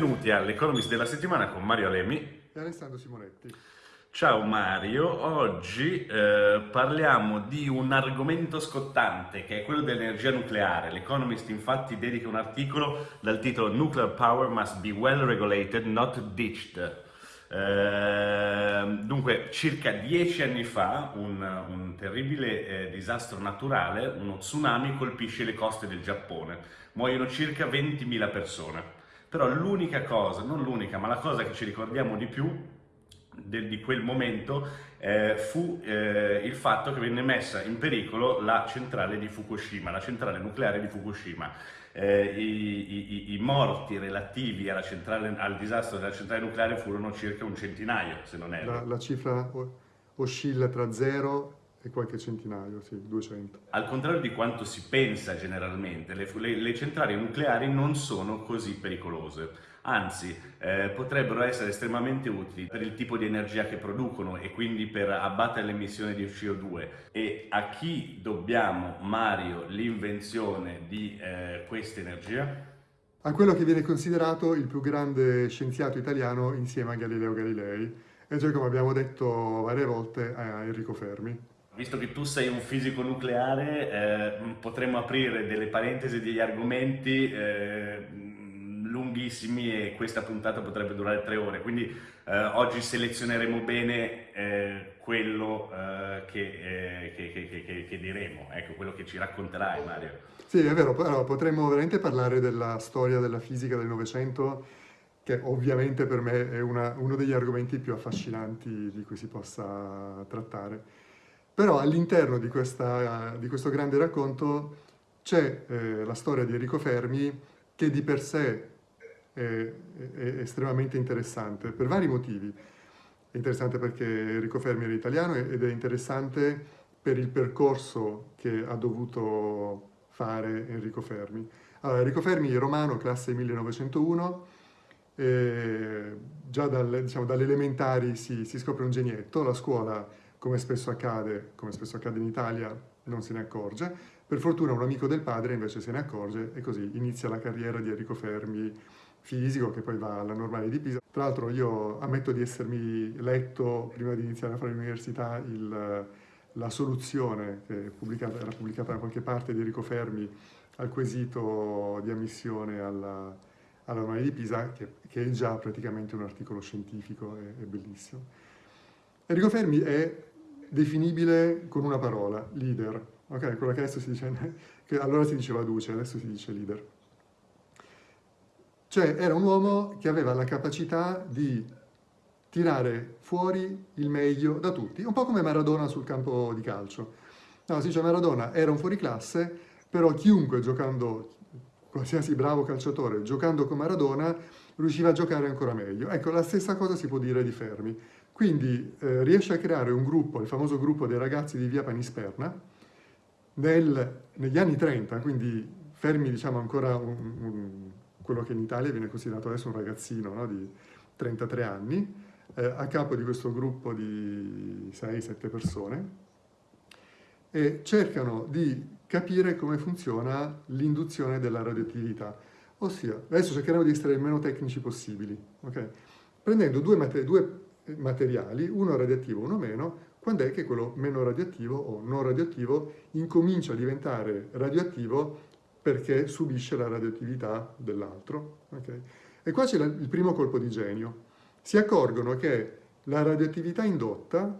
benvenuti all'Economist della settimana con Mario Alemi e Alessandro Simonetti. Ciao Mario, oggi eh, parliamo di un argomento scottante che è quello dell'energia nucleare. L'Economist infatti dedica un articolo dal titolo Nuclear Power must be well regulated, not ditched. Eh, dunque, circa dieci anni fa un, un terribile eh, disastro naturale, uno tsunami, colpisce le coste del Giappone. Muoiono circa 20.000 persone. Però l'unica cosa, non l'unica, ma la cosa che ci ricordiamo di più del, di quel momento eh, fu eh, il fatto che venne messa in pericolo la centrale di Fukushima, la centrale nucleare di Fukushima. Eh, i, i, i, morti relativi centrale, al disastro della centrale nucleare furono circa un centinaio, se non erro. La, la cifra oscilla tra zero e qualche centinaio, sì, 200. Al contrario di quanto si pensa generalmente, le, le, le centrali nucleari non sono così pericolose anzi eh, potrebbero essere estremamente utili per il tipo di energia che producono e quindi per abbattere l'emissione di CO2 e a chi dobbiamo, Mario, l'invenzione di eh, questa energia? A quello che viene considerato il più grande scienziato italiano insieme a Galileo Galilei, e cioè come abbiamo detto varie volte a Enrico Fermi. Visto che tu sei un fisico nucleare, eh, potremmo aprire delle parentesi, degli argomenti eh, lunghissimi e questa puntata potrebbe durare tre ore, quindi eh, oggi selezioneremo bene eh, quello eh, che, che, che, che, diremo, ecco, quello che ci racconterai Mario. Sì, è vero, però potremmo veramente parlare della storia della fisica del Novecento, che ovviamente per me è una, uno degli argomenti più affascinanti di cui si possa trattare. Però all'interno di, di, questo grande racconto c'è eh, la storia di Enrico Fermi che di per sé è, è estremamente interessante per vari motivi. È interessante perché Enrico Fermi era italiano ed è interessante per il percorso che ha dovuto fare Enrico Fermi. Allora, Enrico Fermi è romano, classe 1901, eh, già dal, diciamo, dalle elementari si, si, scopre un genietto, la scuola, come spesso accade, come spesso accade in Italia, non se ne accorge. Per fortuna un amico del padre invece se ne accorge e così inizia la carriera di Enrico Fermi fisico che poi va alla normale di Pisa. Tra l'altro io ammetto di essermi letto, prima di iniziare a fare l'università, la soluzione che pubblicata, era pubblicata da qualche parte di Enrico Fermi al quesito di ammissione alla, alla normale di Pisa, che, che, è già praticamente un articolo scientifico, è, è bellissimo. Enrico Fermi è definibile con una parola, leader, ok? Quello che adesso si dice, che allora si diceva duce, adesso si dice leader. Cioè era un uomo che aveva la capacità di tirare fuori il meglio da tutti, un po' come Maradona sul campo di calcio. No, si dice Maradona era un fuoriclasse, però chiunque giocando, qualsiasi bravo calciatore, giocando con Maradona, riusciva a giocare ancora meglio. Ecco, la stessa cosa si può dire di Fermi. Quindi eh, riesce a creare un gruppo, il famoso gruppo dei ragazzi di Via Panisperna, nel, negli anni 30, quindi Fermi diciamo ancora un, un quello che in Italia viene considerato adesso un ragazzino no, di 33 anni, eh, a capo di questo gruppo di 6-7 persone, e cercano di capire come funziona l'induzione della radioattività. Ossia, adesso cercheremo di essere il meno tecnici possibili, okay? prendendo due, due materiali, uno radioattivo uno meno, quando è che quello meno radioattivo o non radioattivo incomincia a diventare radioattivo perché subisce la radioattività dell'altro. Okay? E qua c'è il primo colpo di genio. Si accorgono che la radioattività indotta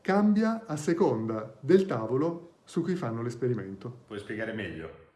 cambia a seconda del tavolo su cui fanno l'esperimento. Puoi spiegare meglio?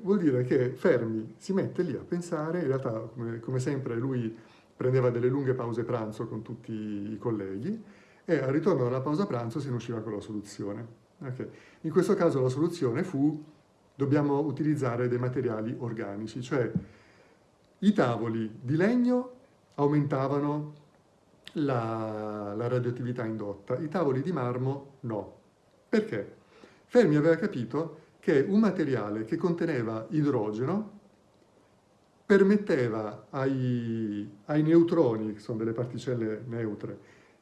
Vuol dire che Fermi si mette lì a pensare, in realtà come, come sempre lui prendeva delle lunghe pause pranzo con tutti i colleghi e al ritorno dalla pausa pranzo se ne usciva con la soluzione. Okay. In questo caso la soluzione fu dobbiamo utilizzare dei materiali organici, cioè i tavoli di legno aumentavano la, la radioattività indotta, i tavoli di marmo no. Perché? Fermi aveva capito che un materiale che conteneva idrogeno permetteva ai, ai, neutroni, che sono delle particelle neutre,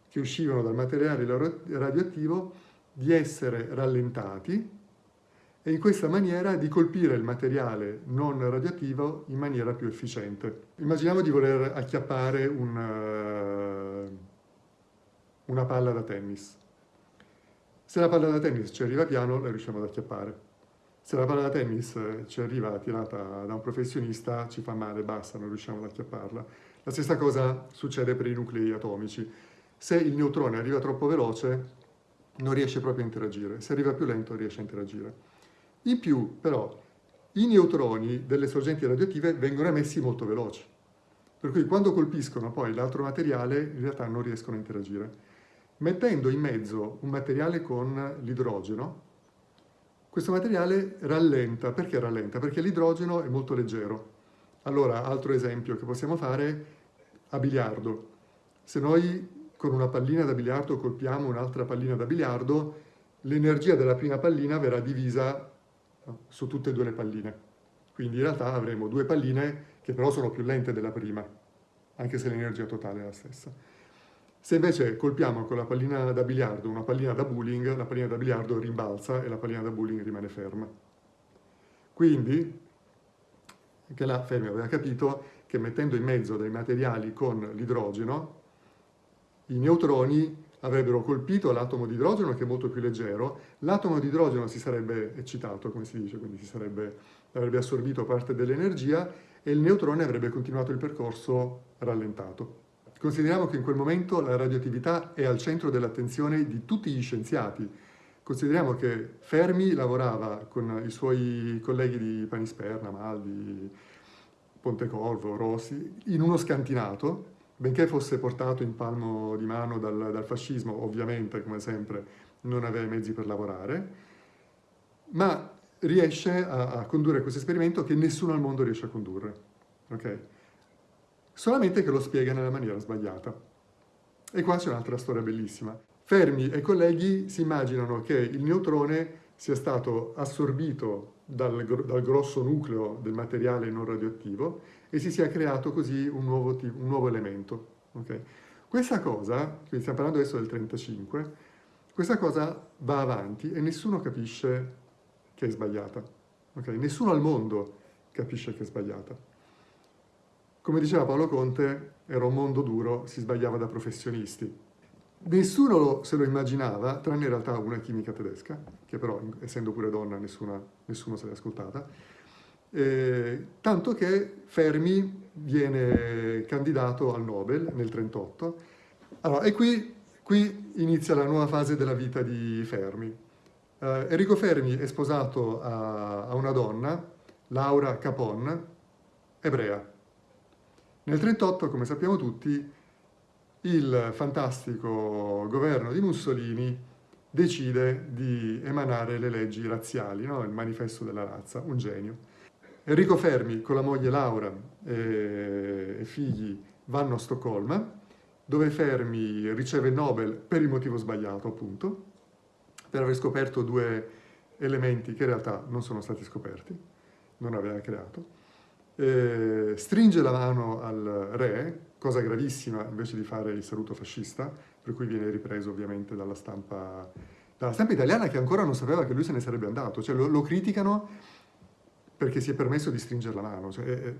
che uscivano dal materiale radioattivo, di essere rallentati e in questa maniera di colpire il materiale non radioattivo in maniera più efficiente. Immaginiamo di voler acchiappare un, uh, una palla da tennis. Se la palla da tennis ci arriva piano, la riusciamo ad acchiappare. Se la palla da tennis ci arriva tirata da un professionista, ci fa male, basta, non riusciamo ad acchiapparla. La stessa cosa succede per i nuclei atomici. Se il neutrone arriva troppo veloce, non riesce proprio a interagire. Se arriva più lento, riesce a interagire. In più, però, i neutroni delle sorgenti radioattive vengono emessi molto veloci. Per cui quando colpiscono poi l'altro materiale, in realtà non riescono a interagire. Mettendo in mezzo un materiale con l'idrogeno, questo materiale rallenta. Perché rallenta? Perché l'idrogeno è molto leggero. Allora, altro esempio che possiamo fare, a biliardo. Se noi con una pallina da biliardo colpiamo un'altra pallina da biliardo, l'energia della prima pallina verrà divisa su tutte e due le palline. Quindi in realtà avremo due palline che però sono più lente della prima, anche se l'energia totale è la stessa. Se invece colpiamo con la pallina da biliardo una pallina da bowling, la pallina da biliardo rimbalza e la pallina da bowling rimane ferma. Quindi, anche là Fermi aveva capito che mettendo in mezzo dei materiali con l'idrogeno, i neutroni avrebbero colpito l'atomo di idrogeno che è molto più leggero, l'atomo di idrogeno si sarebbe eccitato, come si dice, quindi si sarebbe, avrebbe assorbito parte dell'energia e il neutrone avrebbe continuato il percorso rallentato. Consideriamo che in quel momento la radioattività è al centro dell'attenzione di tutti gli scienziati. Consideriamo che Fermi lavorava con i suoi colleghi di Panisperna, Maldi, Pontecorvo, Rossi, in uno scantinato, benché fosse portato in palmo di mano dal, dal fascismo, ovviamente, come sempre, non aveva i mezzi per lavorare, ma riesce a, a, condurre questo esperimento che nessuno al mondo riesce a condurre. Okay? Solamente che lo spiega nella maniera sbagliata. E qua c'è un'altra storia bellissima. Fermi e colleghi si immaginano che il neutrone sia stato assorbito dal, dal grosso nucleo del materiale non radioattivo e si sia creato così un nuovo, un nuovo elemento. Okay? Questa cosa, stiamo parlando adesso del 35, questa cosa va avanti e nessuno capisce che è sbagliata. Okay? Nessuno al mondo capisce che è sbagliata. Come diceva Paolo Conte, era un mondo duro, si sbagliava da professionisti. Nessuno se lo immaginava, tranne in realtà una chimica tedesca, che però, essendo pure donna, nessuna, nessuno se l'è ascoltata, eh, tanto che Fermi viene candidato al Nobel nel 1938. Allora, e qui, qui, inizia la nuova fase della vita di Fermi. Eh, Enrico Fermi è sposato a, a una donna, Laura Capon, ebrea. Nel 1938, come sappiamo tutti, il fantastico governo di Mussolini decide di emanare le leggi razziali, no? il manifesto della razza, un genio. Enrico Fermi con la moglie Laura e, figli vanno a Stoccolma, dove Fermi riceve il Nobel per il motivo sbagliato, appunto, per aver scoperto due elementi che in realtà non sono stati scoperti, non aveva creato. Eh, stringe la mano al re, cosa gravissima invece di fare il saluto fascista, per cui viene ripreso ovviamente dalla stampa, dalla stampa italiana che ancora non sapeva che lui se ne sarebbe andato, cioè lo, lo criticano perché si è permesso di stringere la mano. Cioè, eh,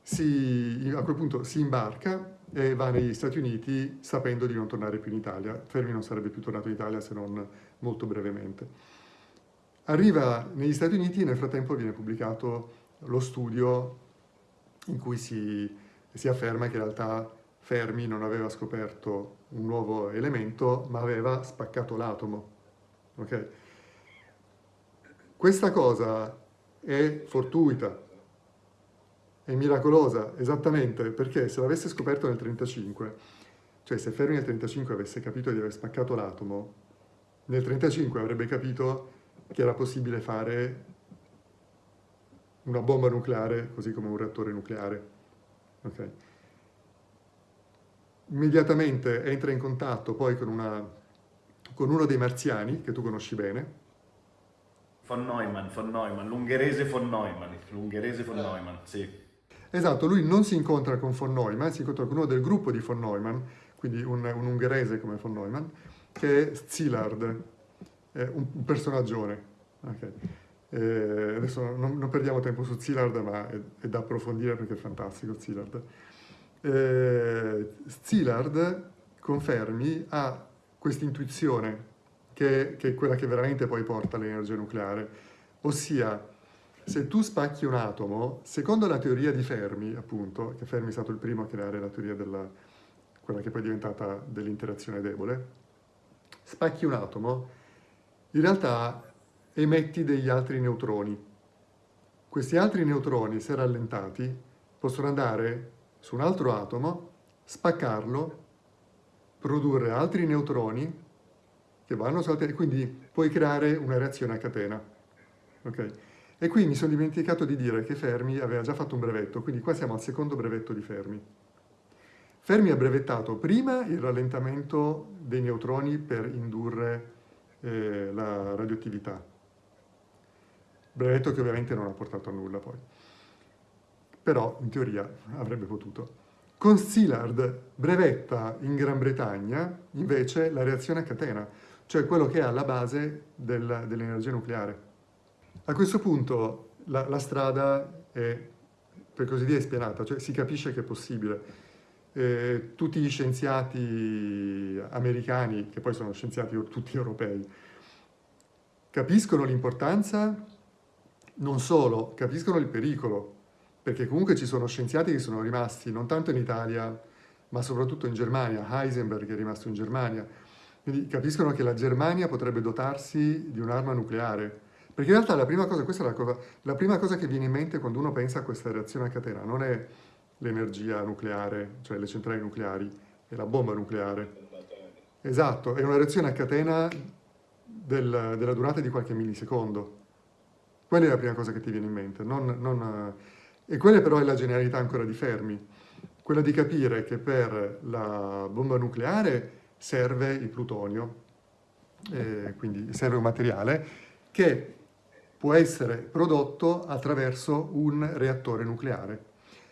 si, a quel punto si imbarca e va negli Stati Uniti sapendo di non tornare più in Italia. Fermi non sarebbe più tornato in Italia se non molto brevemente. Arriva negli Stati Uniti e nel frattempo viene pubblicato lo studio in cui si, si afferma che in realtà Fermi non aveva scoperto un nuovo elemento, ma aveva spaccato l'atomo. Okay? Questa cosa è fortuita, è miracolosa, esattamente, perché se l'avesse scoperto nel 35, cioè se Fermi nel 35 avesse capito di aver spaccato l'atomo, nel 35 avrebbe capito che era possibile fare una bomba nucleare così come un reattore nucleare. Okay. Immediatamente entra in contatto poi con, una, con uno dei marziani, che tu conosci bene, Von Neumann, von Neumann, l'ungherese von Neumann, l'ungherese von Neumann, sì. Esatto, lui non si incontra con von Neumann, si incontra con uno del gruppo di von Neumann, quindi un, un ungherese come von Neumann, che è Szilard, è un, un personaggione, Okay. Eh, adesso non, non, perdiamo tempo su Zillard, ma è, è, da approfondire perché è fantastico Zillard. Eh, Zillard, confermi, ha questa intuizione che, che, è quella che veramente poi porta all'energia nucleare, ossia se tu spacchi un atomo, secondo la teoria di Fermi, appunto, che Fermi è stato il primo a creare la teoria della, quella che poi è diventata dell'interazione debole, spacchi un atomo, in realtà emetti degli altri neutroni. Questi altri neutroni, se rallentati, possono andare su un altro atomo, spaccarlo, produrre altri neutroni che vanno su altri... quindi puoi creare una reazione a catena. Okay? E qui mi sono dimenticato di dire che Fermi aveva già fatto un brevetto, quindi qua siamo al secondo brevetto di Fermi. Fermi ha brevettato prima il rallentamento dei neutroni per indurre eh, la radioattività, brevetto che ovviamente non ha portato a nulla poi, però in teoria avrebbe potuto. Con Szilard brevetta in Gran Bretagna invece la reazione a catena, cioè quello che è alla base del, dell'energia nucleare. A questo punto la, la, strada è, per così dire, spianata, cioè si capisce che è possibile. Eh, tutti gli scienziati americani, che poi sono scienziati tutti europei, capiscono l'importanza, non solo, capiscono il pericolo, perché comunque ci sono scienziati che sono rimasti non tanto in Italia, ma soprattutto in Germania, Heisenberg è rimasto in Germania, quindi capiscono che la Germania potrebbe dotarsi di un'arma nucleare, perché in realtà la prima cosa, questa è la, cosa, la prima cosa che viene in mente quando uno pensa a questa reazione a catena, non è l'energia nucleare, cioè le centrali nucleari, è la bomba nucleare. Esatto, è una reazione a catena del, della durata di qualche millisecondo. Quella è la prima cosa che ti viene in mente. Non, non, e quella però è la genialità ancora di Fermi, quella di capire che per la bomba nucleare serve il plutonio, eh, quindi serve un materiale che può essere prodotto attraverso un reattore nucleare.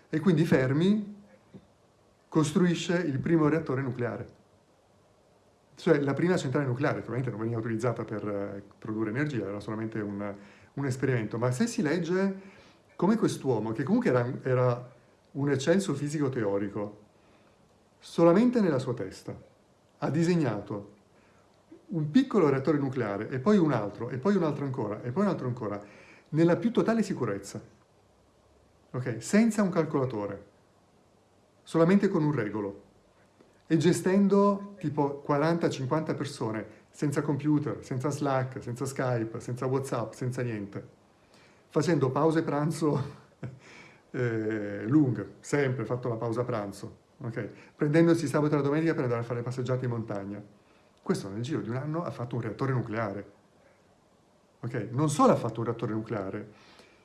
E quindi Fermi costruisce il primo reattore nucleare. Cioè la prima centrale nucleare, probabilmente non veniva utilizzata per eh, produrre energia, era solamente un, un esperimento, ma se si legge come quest'uomo, che comunque era, era un eccelso fisico teorico, solamente nella sua testa, ha disegnato un piccolo reattore nucleare e poi un altro, e poi un altro ancora, e poi un altro ancora, nella più totale sicurezza, ok? Senza un calcolatore, solamente con un regolo, e gestendo tipo 40-50 persone, senza computer, senza Slack, senza Skype, senza Whatsapp, senza niente, facendo pause pranzo eh, lunghe, sempre fatto la pausa pranzo, ok? Prendendosi sabato e la domenica per andare a fare passeggiate in montagna questo nel giro di un anno ha fatto un reattore nucleare. Ok? Non solo ha fatto un reattore nucleare,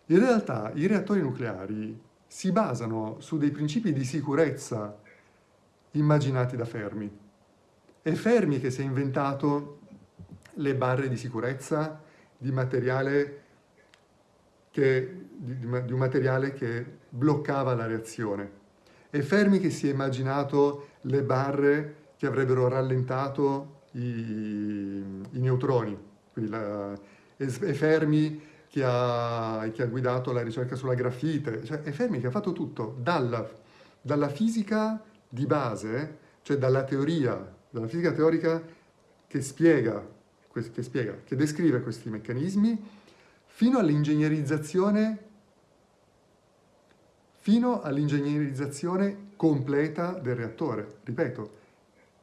in realtà i reattori nucleari si basano su dei principi di sicurezza immaginati da Fermi. È Fermi che si è inventato le barre di sicurezza di materiale che, di, di un materiale che bloccava la reazione. È Fermi che si è immaginato le barre che avrebbero rallentato i, i neutroni, la, è Fermi che ha, che ha, guidato la ricerca sulla grafite, cioè è Fermi che ha fatto tutto, dalla, dalla fisica di base, cioè dalla teoria, dalla fisica teorica che spiega, che, spiega, che descrive questi meccanismi, fino all'ingegnerizzazione fino all'ingegnerizzazione completa del reattore. Ripeto,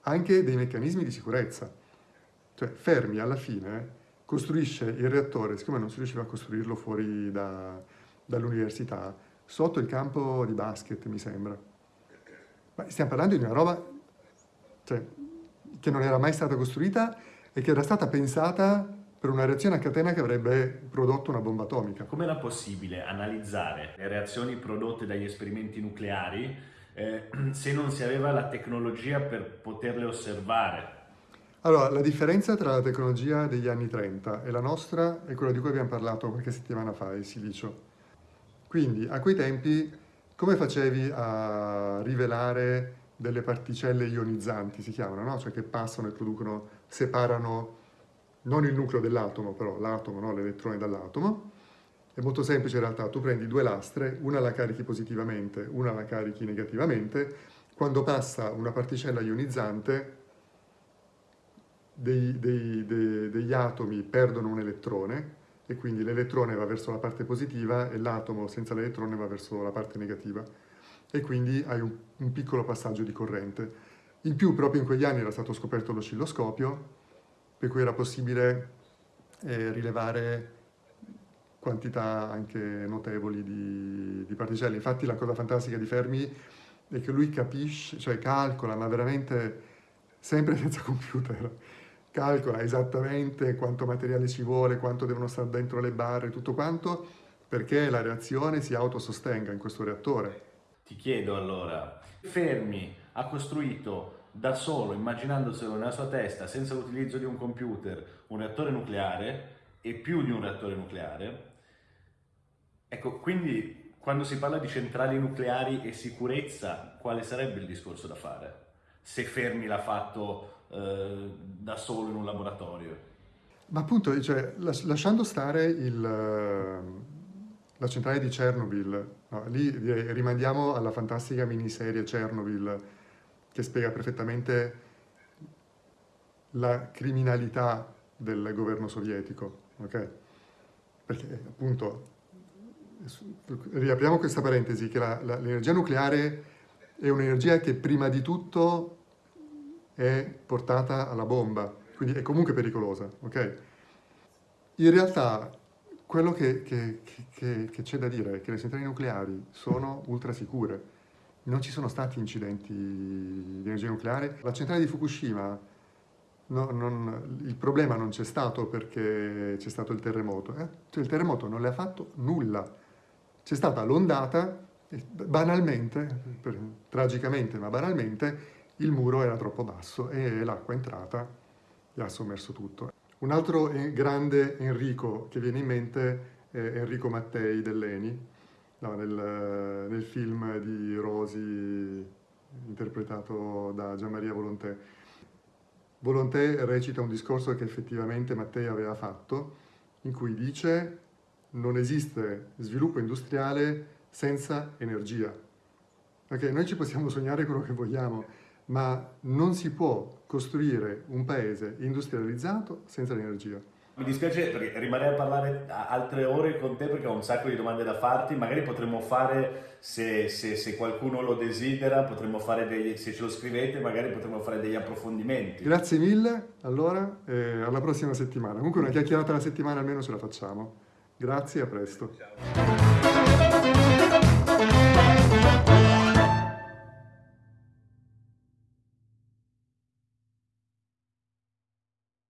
anche dei meccanismi di sicurezza. Cioè Fermi alla fine costruisce il reattore, siccome non si riusciva a costruirlo fuori da, dall'università, sotto il campo di basket, mi sembra. Ma stiamo parlando di una roba cioè, che non era mai stata costruita e che era stata pensata per una reazione a catena che avrebbe prodotto una bomba atomica. Come era possibile analizzare le reazioni prodotte dagli esperimenti nucleari eh, se non si aveva la tecnologia per poterle osservare. Allora, la differenza tra la tecnologia degli anni 30 e la nostra è quella di cui abbiamo parlato qualche settimana fa, il silicio. Quindi, a quei tempi, come facevi a rivelare delle particelle ionizzanti, si chiamano, no? Cioè che passano e producono, separano non il nucleo dell'atomo, però l'atomo, no? l'elettrone dall'atomo. È molto semplice in realtà, tu prendi due lastre, una la carichi positivamente, una la carichi negativamente, quando passa una particella ionizzante dei, dei, dei, degli atomi perdono un elettrone e quindi l'elettrone va verso la parte positiva e l'atomo senza l'elettrone va verso la parte negativa e quindi hai un, un, piccolo passaggio di corrente. In più proprio in quegli anni era stato scoperto l'oscilloscopio per cui era possibile eh, rilevare quantità anche notevoli di, di particelle. Infatti la cosa fantastica di Fermi è che lui capisce, cioè calcola, ma veramente sempre senza computer, calcola esattamente quanto materiale ci vuole, quanto devono stare dentro le barre, tutto quanto, perché la reazione si autosostenga in questo reattore. Ti chiedo allora, Fermi ha costruito da solo, immaginandoselo nella sua testa, senza l'utilizzo di un computer, un reattore nucleare e più di un reattore nucleare, ecco, quindi quando si parla di centrali nucleari e sicurezza, quale sarebbe il discorso da fare? Se Fermi l'ha fatto eh, da solo in un laboratorio. Ma appunto, cioè, lasciando stare il, eh, la centrale di Chernobyl, no, lì rimandiamo alla fantastica miniserie Chernobyl che spiega perfettamente la criminalità del governo sovietico, ok? Perché appunto, riapriamo questa parentesi, che l'energia nucleare è un'energia che prima di tutto è portata alla bomba, quindi è comunque pericolosa, ok? In realtà quello che, c'è da dire è che le centrali nucleari sono ultra sicure, non ci sono stati incidenti di energia nucleare. La centrale di Fukushima, no, non, il problema non c'è stato perché c'è stato il terremoto, eh? cioè, il terremoto non le ha fatto nulla, c'è stata l'ondata, banalmente, per, tragicamente ma banalmente, il muro era troppo basso e l'acqua è entrata e ha sommerso tutto. Un altro grande Enrico che viene in mente è Enrico Mattei dell'ENI, no, nel, nel, film di Rosi interpretato da Gianmaria Volonté. Volonté recita un discorso che effettivamente Mattei aveva fatto, in cui dice non esiste sviluppo industriale senza energia. Okay, noi ci possiamo sognare quello che vogliamo, ma non si può costruire un paese industrializzato senza l'energia. Mi dispiace perché rimarrei a parlare altre ore con te perché ho un sacco di domande da farti, magari potremmo fare, se, se, se qualcuno lo desidera, potremmo fare degli, se ce lo scrivete, magari potremmo fare degli approfondimenti. Grazie mille, allora, eh, alla prossima settimana. Comunque una chiacchierata alla settimana almeno ce la facciamo. Grazie, a presto. Ciao.